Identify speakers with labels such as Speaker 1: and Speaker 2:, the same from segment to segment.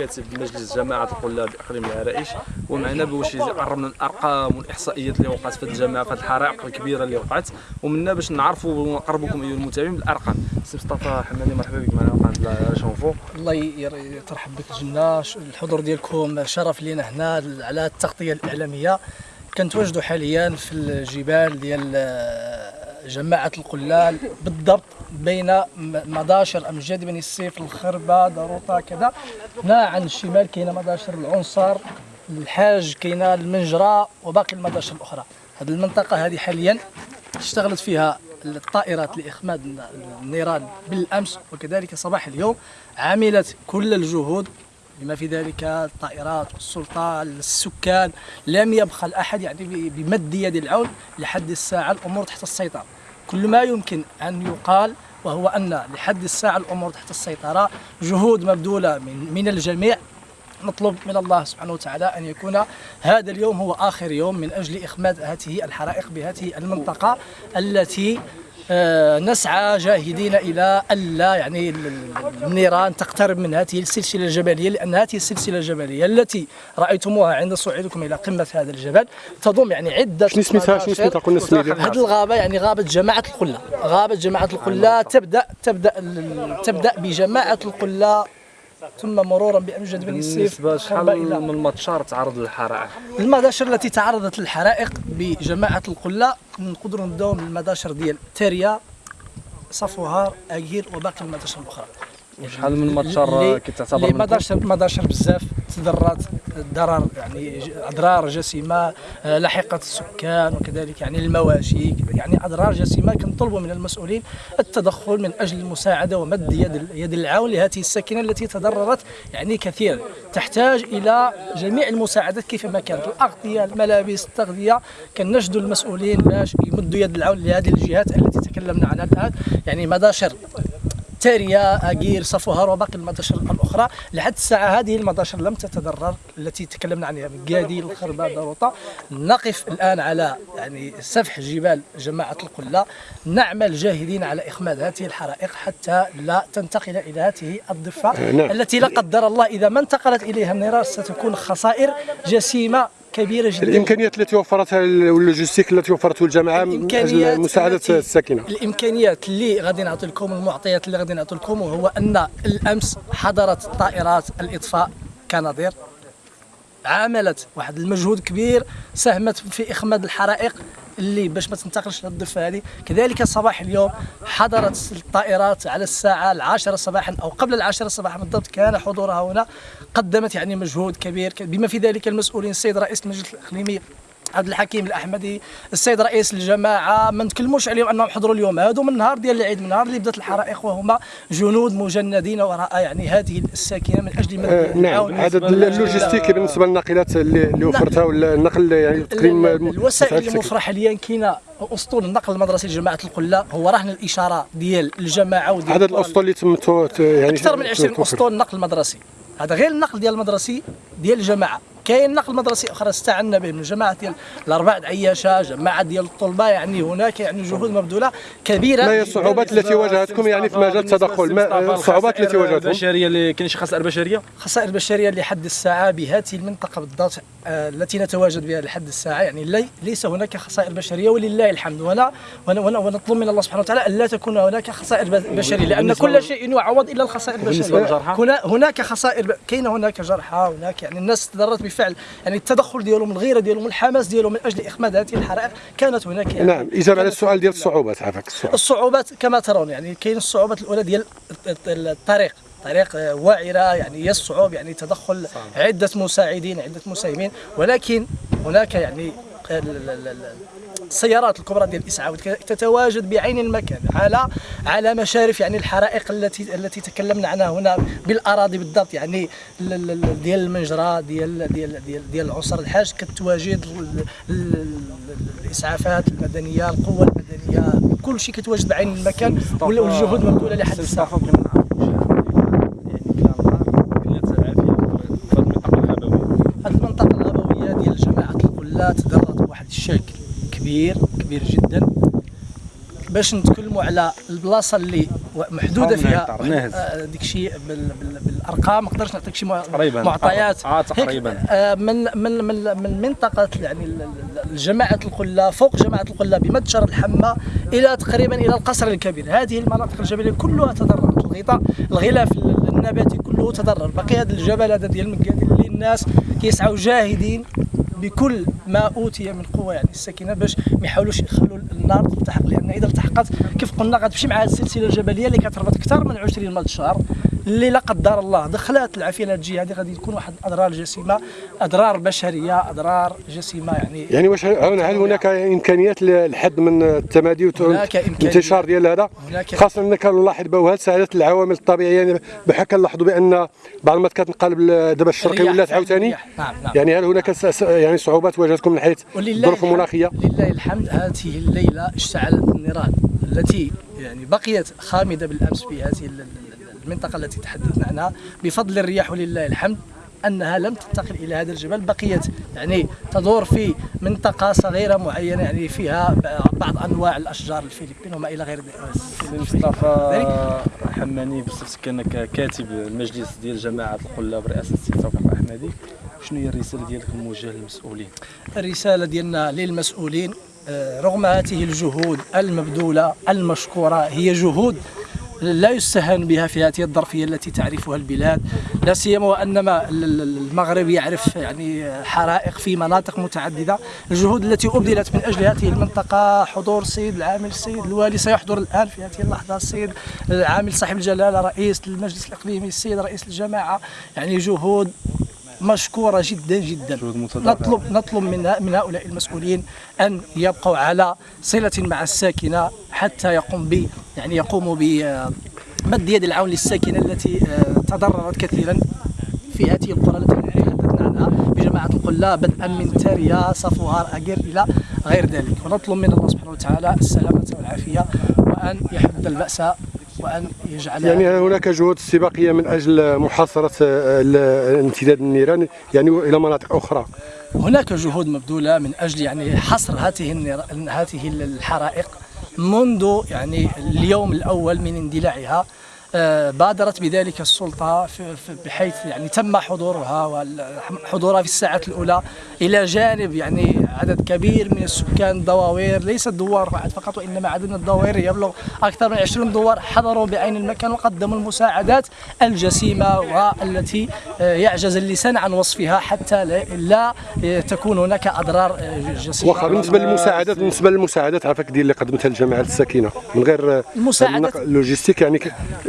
Speaker 1: كاتب مجلس جماعة القلاب إقليم العرائش ومعنا باش يقرب من الأرقام والإحصائيات اللي وقعت في هذه الجماعة في الحرائق الكبيرة اللي وقعت. ومنا باش نعرفوا ونقربكم أيها المتابعين بالأرقام. سي مصطفى حمادي مرحبا بك معنا قناه شونفو
Speaker 2: الله يترحب بك الجنة الحضور ديالكم شرف لينا هنا على التغطية الإعلامية. كنتواجدوا حاليا في الجبال ديال جماعة القلال بالضبط بين مداشر أمجاد بني السيف الخربة داروطة كذا. هنا عن الشمال كاينة مداشر العنصر الحاج كاينة المنجرة وباقي المداشر الأخرى. هذه المنطقة هذه حاليا اشتغلت فيها الطائرات لإخماد النيران بالأمس وكذلك صباح اليوم عملت كل الجهود بما في ذلك الطائرات والسلطه السكان لم يبخل احد يعني بمد يد العون لحد الساعة الأمور تحت السيطرة. كل ما يمكن أن يقال وهو أن لحد الساعة الأمور تحت السيطرة جهود مبذولة من من الجميع. نطلب من الله سبحانه وتعالى أن يكون هذا اليوم هو آخر يوم من أجل إخماد هذه الحرائق بهذه المنطقة التي نسعى جاهدين إلى الا يعني النيران تقترب من هذه السلسلة الجبلية لأن هذه السلسلة الجبلية التي رأيتموها عند صعودكم إلى قمة هذا الجبل تضم يعني عدة
Speaker 3: شنو سميتها شنو سميتها قلنا
Speaker 2: هذه الغابة يعني غابة جماعة القلة. غابة جماعة القلة تبدا تبدأ تبدأ بجماعة القلة ثم مرورا بأمجد بن السيف
Speaker 1: بالنسبة من المطشار تعرض للحرائق؟
Speaker 2: المداشر التي تعرضت للحرائق بجماعة القله نقدروا نبداو من المداشر ديال تاريا صفوهار اكير وباقي المداشر الأخرى.
Speaker 1: وشحال من مطشر كتعتبر
Speaker 2: مداشر مداشر بزاف تضررات ضرر يعني أضرار جسيمة آه، لحقت السكان وكذلك يعني المواشي يعني أضرار جسيمة كنطلبوا من المسؤولين التدخل من أجل المساعدة ومد يد يد العون لهذه الساكنة التي تضررت يعني كثيرا تحتاج إلى جميع المساعدات كيفما كانت. الأغطية الملابس التغذية كنجدوا المسؤولين باش يمدوا يد العون لهذه الجهات التي تكلمنا عنها الآن. يعني مداشر تاريا أجير صفوهار وباقي المداشر الأخرى. لحد الساعة هذه المداشر لم تتضرر التي تكلمنا عنها من قادي الخربه داروطه نقف الآن على يعني سفح جبال جماعة القلة. نعمل جاهدين على إخماد هذه الحرائق حتى لا تنتقل إلى هذه الضفة نعم. التي لا قدر الله إذا ما انتقلت إليها النيران ستكون خسائر جسيمة كبيرة جدا.
Speaker 3: الإمكانيات التي وفرتها واللوجيستيك التي وفرته الجامعة من أجل مساعدة الساكنة.
Speaker 2: الإمكانيات اللي غادي نعطي لكم المعطيات اللي غادي نعطي لكم هو أن الأمس حضرت طائرات الإطفاء كنظير. عملت واحد المجهود كبير ساهمت في إخماد الحرائق اللي باش ما تنتقلش للضفه هذه. كذلك صباح اليوم حضرت الطائرات على الساعة العاشرة صباحا أو قبل العاشرة صباحا بالضبط كان حضورها هنا. قدمت يعني مجهود كبير بما في ذلك المسؤولين السيد رئيس المجلس الإقليمي عبد الحكيم الأحمدي السيد رئيس الجماعة. ما نتكلموش عليهم أنهم حضروا اليوم. هادو من نهار ديال العيد من نهار اللي بدات الحرائق وهما جنود مجندين وراء يعني هذه الساكنة من أجل
Speaker 3: آه نعم. هذا اللوجيستيكي بالنسبة للناقلات اللي, اللي نعم. وفرتها ولا النقل يعني
Speaker 2: تقريبا الوسائل الموفره حاليا كاينة أسطول النقل المدرسي لجماعة القلة. هو رهن الإشارة ديال الجماعة
Speaker 3: وديال عدد الأسطول اللي تم يعني
Speaker 2: أكثر من 20 أسطول نقل مدرسي. هذا غير النقل ديال المدرسي ديال الجماعة. كاين نقل مدرسي أخرى استعنا به من جماعة ديال الأربعة عياشه جماعة ديال الطلبة يعني هناك يعني جهود مبذولة كبيرة.
Speaker 3: ما هي الصعوبات التي واجهتكم يعني في مجال التدخل؟ ما الصعوبات التي واجهتكم؟
Speaker 1: البشرية اللي كاين شي خسائر بشرية؟
Speaker 2: خسائر بشرية لحد الساعة بهذه المنطقة بالضبط آه التي نتواجد بها لحد الساعة يعني لي ليس هناك خسائر بشرية ولله الحمد. وأنا ونطلب من الله سبحانه وتعالى الا تكون هناك خسائر بشرية لأن كل شيء يعوض إلا الخسائر البشرية. هناك خسائر كاين هناك جرحى هناك يعني الناس تضررت بالفعل. يعني التدخل ديالهم الغيرة ديالهم الحماس ديالهم من أجل إخماد هذه الحرائق كانت هناك. يعني
Speaker 3: نعم إجابة على السؤال ديال الصعوبات عافاك
Speaker 2: السؤال. الصعوبات كما ترون يعني كاين الصعوبات الأولى ديال الطريق. طريق واعرة يعني يصعب يعني تدخل عدة مساعدين عدة مساهمين. ولكن هناك يعني السيارات الكبرى ديال الاسعاف تتواجد بعين المكان على على مشارف يعني الحرائق التي التي تكلمنا عنها هنا بالأراضي بالضبط. يعني ديال المنجره ديال ديال ديال ديال العنصر الحاج كتواجد الإسعافات المدنية القوة المدنية كل شيء كتواجد بعين المكان. والجهود مبذولة لحد الساعة هذه المنطقة الغابويه ديال جماعة القلات تضررت بواحد الشكل كبير كبير جدا. باش نتكلموا على البلاصة اللي محدودة فيها آه، ديك الشيء ارقام ما نقدرش نعطيك شي. معطيات.
Speaker 1: آه، تقريباً.
Speaker 2: آه، من من من من منطقة يعني جماعة القلة فوق جماعة القلة بمتجر الحمى إلى تقريبا إلى القصر الكبير. هذه المناطق الجبلية كلها تضررت الغطاء الغلاف النباتي كله تضرر بقي هذا الجبل هذا ديال المكادين اللي الناس كيسعوا جاهدين بكل ما أوتي من قوة يعني الساكنه باش ما يحاولوش يخلوا النار تلتحق لأن إذا التحقت كيف قلنا غتمشي مع السلسلة الجبلية اللي كتربط أكثر من 20 متجر اللي لا قدر الله. دخلت لهذه الجهه هذه غادي تكون واحد الاضرار جسيمة أضرار بشرية أضرار جسيمة يعني.
Speaker 3: يعني واش هل هناك إمكانيات للحد من التمادي. والانتشار ديال هذا؟ خاصة إنك نلاحظ بها ساعدت العوامل الطبيعية؟ يعني بحال كنلاحظوا بأن بعض المرات كتنقلب دابا الشرقي ولات عاوتاني.
Speaker 2: نعم، نعم.
Speaker 3: يعني هل هناك يعني صعوبات واجهتكم من حيث الظروف المناخيه
Speaker 2: لله الحمد. هذه الليلة اشتعلت النيران التي يعني بقيت خامدة بالأمس في هذه ال- ال- المنطقة التي تحدثنا عنها. بفضل الرياح ولله الحمد أنها لم تنتقل إلى هذا الجبل. بقيت يعني تدور في منطقة صغيرة معينة يعني فيها بعض أنواع الأشجار الفلبين وما إلى غير ذلك.
Speaker 1: مصطفى حماني بصفتك كأنك كاتب المجلس ديال جماعة القله برئاسه السي توفيق الأحمدي. شنو هي الرسالة ديالك الموجهه للمسؤولين؟
Speaker 2: الرسالة ديالنا للمسؤولين آه، رغم هذه الجهود المبذولة المشكورة هي جهود لا يستهان بها في هذه الظرفية التي تعرفها البلاد لا سيما وأن ما ال- ال- المغرب يعرف يعني حرائق في مناطق متعددة. الجهود التي أبذلت من أجل هذه المنطقة حضور السيد العامل السيد الوالي سيحضر الآن في هذه اللحظة السيد العامل صاحب الجلالة رئيس المجلس الإقليمي السيد رئيس الجماعة. يعني جهود مشكورة جدا جدا. نطلب نطلب من من هؤلاء المسؤولين أن يبقوا على صلة مع الساكنة حتى يقوم ب يعني يقوموا بمد يد العون للساكنة التي آه، تضررت كثيرا في هذه القرى التي تحدثنا عنها بجماعة القله بدءا من تاريا صفوهار اجير إلى غير ذلك ونطلب من الله سبحانه وتعالى السلامة والعافية وأن يحد البأس وأن يجعل
Speaker 3: يعني هناك جهود استباقيه من أجل محاصرة آه، امتداد النيران يعني إلى مناطق أخرى
Speaker 2: هناك جهود مبذولة من أجل يعني حصر هذه. هذه الحرائق منذ يعني اليوم الأول من اندلاعها بادرت بذلك السلطة بحيث يعني تم حضورها وحضورها في الساعات الأولى إلى جانب يعني عدد كبير من السكان الدواوير ليس الدوار واحد فقط وإنما عدد من الدواوير يبلغ أكثر من 20 دوار حضروا بعين المكان وقدموا المساعدات الجسيمة والتي آه، يعجز اللسان عن وصفها حتى لا- آه، تكون هناك أضرار آه، جسيمة.
Speaker 3: واخا بالنسبة للمساعدات بالنسبة للمساعدات عافاك ديال اللي قدمتها الجماعه الساكنه من غير
Speaker 2: المساعدات-
Speaker 3: اللوجيستيك يعني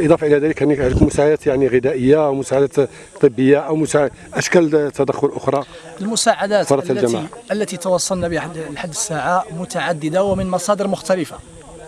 Speaker 3: ك- اضافه إلى ذلك عندكم مساعدات يعني غذائية أو مساعدات طبية أو مساعد أشكال تدخل أخرى
Speaker 2: المساعدات التي
Speaker 3: الجماعة.
Speaker 2: التي توصلنا بها لحد الساعة متعددة ومن مصادر مختلفة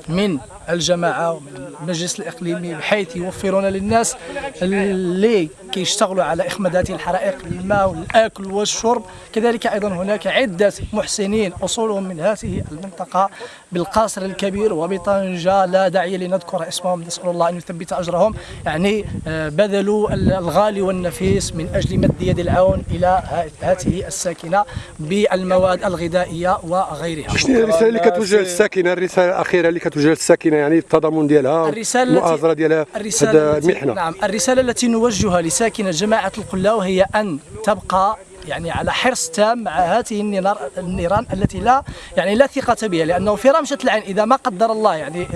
Speaker 2: من الجماعة ومن المجلس الإقليمي بحيث يوفرون للناس اللي كيشتغلوا على إخماد هذه الحرائق الماء والأكل والشرب. كذلك أيضا هناك عدة محسنين أصولهم من هذه المنطقة بالقصر الكبير وبطنجة. لا داعي لنذكر اسمهم نسأل الله أن يثبت أجرهم. يعني آه، بذلوا الغالي والنفيس من أجل مد يد العون إلى ه- هذه الساكنة بالمواد الغذائية وغيرها.
Speaker 3: شنو الرسالة اللي كتوجه للساكنة؟ الرسالة الأخيرة اللي كتوجه للساكنة يعني التضامن ديالها المؤازرة ديالها
Speaker 2: التي
Speaker 3: المحنة.
Speaker 2: نعم الرسالة التي نوجهها لساكنة جماعة القلاو هي أن تبقى يعني على حرص تام مع هذه النيران التي لا يعني لا ثقة بها لأنه في رمشة العين إذا ما قدر الله يعني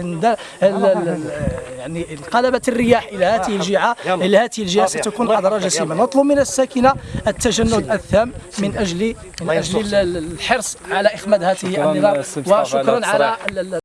Speaker 2: يعني انقلبت الرياح إلى هذه الجهة إلى هذه الجهة ستكون أضرار جسيمة نطلب من الساكنة التجند الثام من أجل من أجل ال- ال- الحرص على إخماد هذه النيران وشكرا على